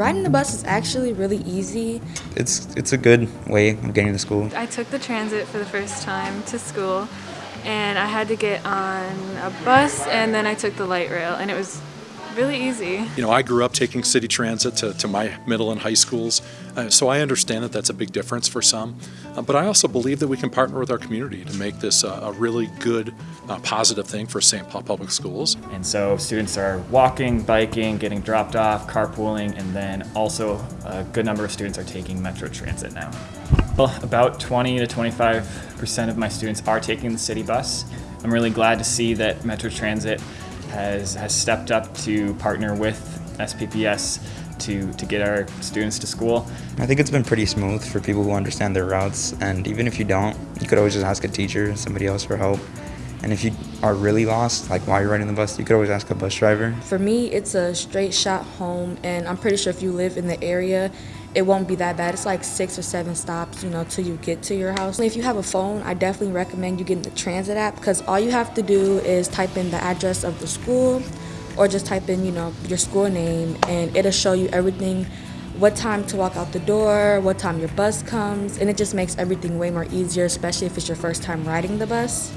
Riding the bus is actually really easy. It's it's a good way of getting to school. I took the transit for the first time to school and I had to get on a bus and then I took the light rail and it was really easy. You know, I grew up taking city transit to, to my middle and high schools, uh, so I understand that that's a big difference for some. Uh, but I also believe that we can partner with our community to make this a, a really good, uh, positive thing for St. Paul Public Schools. And so students are walking, biking, getting dropped off, carpooling, and then also a good number of students are taking Metro Transit now. Well, about 20 to 25% of my students are taking the city bus. I'm really glad to see that Metro Transit has, has stepped up to partner with SPPS to, to get our students to school. I think it's been pretty smooth for people who understand their routes, and even if you don't, you could always just ask a teacher, somebody else for help. And if you are really lost, like while you're riding the bus, you could always ask a bus driver. For me, it's a straight shot home, and I'm pretty sure if you live in the area, it won't be that bad. It's like six or seven stops, you know, till you get to your house. If you have a phone, I definitely recommend you getting the transit app because all you have to do is type in the address of the school or just type in, you know, your school name and it'll show you everything what time to walk out the door, what time your bus comes, and it just makes everything way more easier, especially if it's your first time riding the bus.